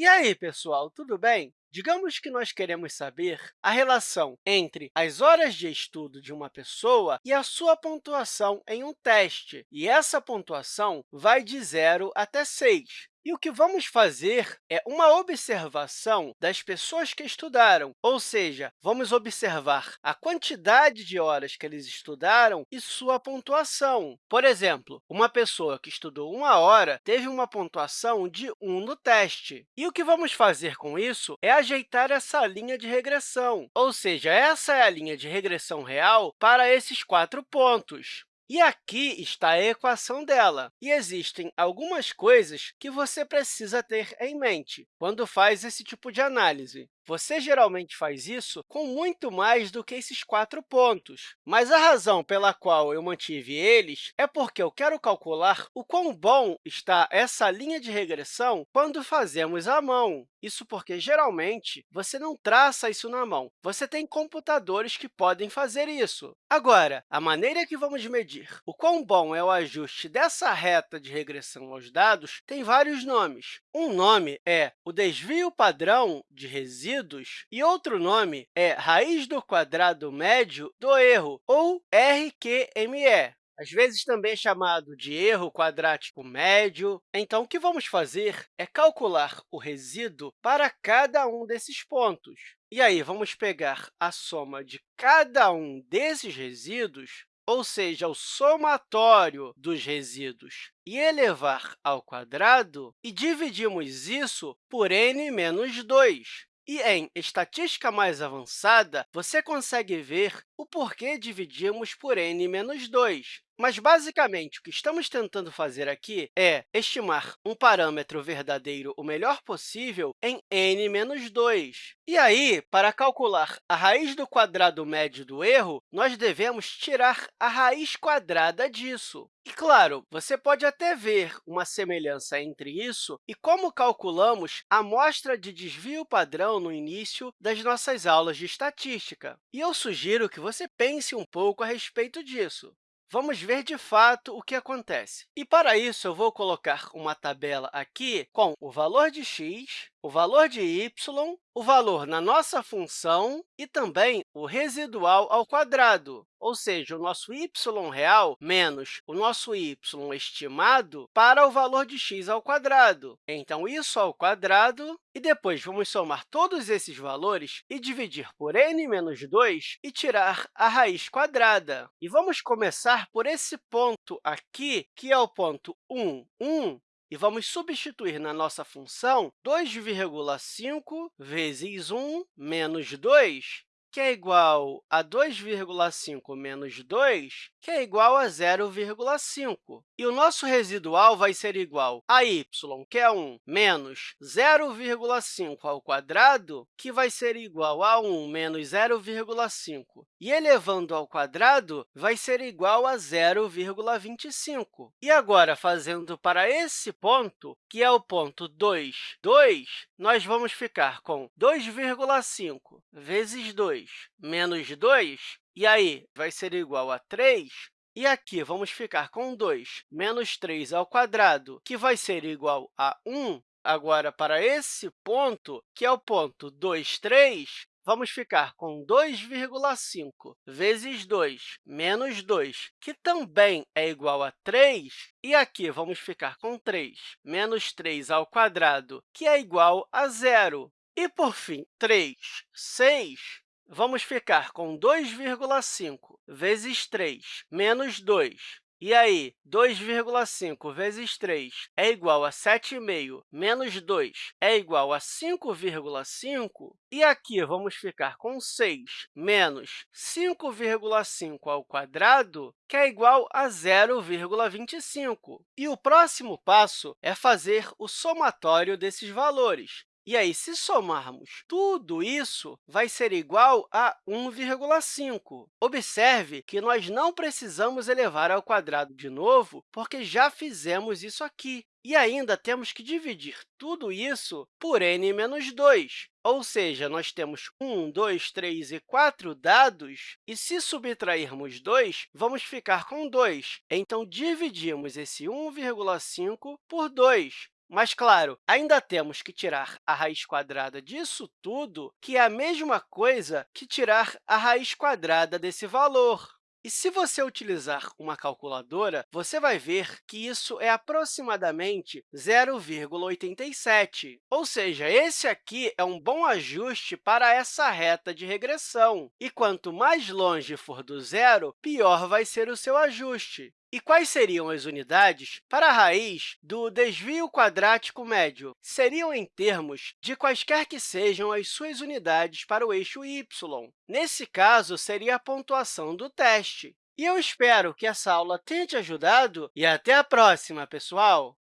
E aí, pessoal, tudo bem? Digamos que nós queremos saber a relação entre as horas de estudo de uma pessoa e a sua pontuação em um teste. E essa pontuação vai de 0 até 6. E o que vamos fazer é uma observação das pessoas que estudaram, ou seja, vamos observar a quantidade de horas que eles estudaram e sua pontuação. Por exemplo, uma pessoa que estudou uma hora teve uma pontuação de 1 no teste. E o que vamos fazer com isso é ajeitar essa linha de regressão, ou seja, essa é a linha de regressão real para esses quatro pontos. E aqui está a equação dela. E existem algumas coisas que você precisa ter em mente quando faz esse tipo de análise. Você geralmente faz isso com muito mais do que esses quatro pontos. Mas a razão pela qual eu mantive eles é porque eu quero calcular o quão bom está essa linha de regressão quando fazemos à mão. Isso porque, geralmente, você não traça isso na mão. Você tem computadores que podem fazer isso. Agora, a maneira que vamos medir o quão bom é o ajuste dessa reta de regressão aos dados tem vários nomes. Um nome é o desvio padrão de resíduo e outro nome é raiz do quadrado médio do erro, ou RQME às vezes também é chamado de erro quadrático médio. Então, o que vamos fazer é calcular o resíduo para cada um desses pontos. E aí, vamos pegar a soma de cada um desses resíduos, ou seja, o somatório dos resíduos, e elevar ao quadrado, e dividimos isso por n menos 2. E em estatística mais avançada, você consegue ver o porquê dividimos por n menos 2. Mas, basicamente, o que estamos tentando fazer aqui é estimar um parâmetro verdadeiro o melhor possível em n menos 2. E aí, para calcular a raiz do quadrado médio do erro, nós devemos tirar a raiz quadrada disso. E, claro, você pode até ver uma semelhança entre isso e como calculamos a amostra de desvio padrão no início das nossas aulas de estatística. E eu sugiro que você pense um pouco a respeito disso. Vamos ver, de fato, o que acontece. E, para isso, eu vou colocar uma tabela aqui com o valor de x, o valor de y, o valor na nossa função e também o residual ao quadrado, ou seja, o nosso y real menos o nosso y estimado para o valor de x ao quadrado. Então, isso ao quadrado, e depois vamos somar todos esses valores e dividir por n menos 2 e tirar a raiz quadrada. E vamos começar por esse ponto aqui, que é o ponto 1, 1, e vamos substituir na nossa função 2,5 vezes 1 menos 2, que é igual a 2,5 menos 2, que é igual a 0,5. E o nosso residual vai ser igual a y, que é 1, menos 0,5 ao quadrado, que vai ser igual a 1 menos 0,5. E elevando ao quadrado, vai ser igual a 0,25. E agora, fazendo para esse ponto, que é o ponto 2, 2, nós vamos ficar com 2,5 vezes 2 menos 2, e aí vai ser igual a 3, e aqui vamos ficar com 2 menos 3 ao quadrado, que vai ser igual a 1. Agora, para esse ponto, que é o ponto 2, 3, vamos ficar com 2,5 vezes 2 menos 2, que também é igual a 3, e aqui vamos ficar com 3 menos 3 ao quadrado, que é igual a zero. E, por fim, 3, 6, vamos ficar com 2,5 vezes 3 menos 2. E aí, 2,5 vezes 3 é igual a 7,5 menos 2 é igual a 5,5. E aqui vamos ficar com 6 menos 5,5 ao quadrado, que é igual a 0,25. E o próximo passo é fazer o somatório desses valores. E aí, se somarmos tudo isso, vai ser igual a 1,5. Observe que nós não precisamos elevar ao quadrado de novo, porque já fizemos isso aqui. E ainda temos que dividir tudo isso por n menos 2. Ou seja, nós temos 1, 2, 3 e 4 dados, e se subtrairmos 2, vamos ficar com 2. Então, dividimos esse 1,5 por 2. Mas, claro, ainda temos que tirar a raiz quadrada disso tudo, que é a mesma coisa que tirar a raiz quadrada desse valor. E se você utilizar uma calculadora, você vai ver que isso é aproximadamente 0,87. Ou seja, esse aqui é um bom ajuste para essa reta de regressão. E quanto mais longe for do zero, pior vai ser o seu ajuste. E quais seriam as unidades para a raiz do desvio quadrático médio? Seriam em termos de quaisquer que sejam as suas unidades para o eixo y. Nesse caso, seria a pontuação do teste. E eu espero que essa aula tenha te ajudado e até a próxima, pessoal!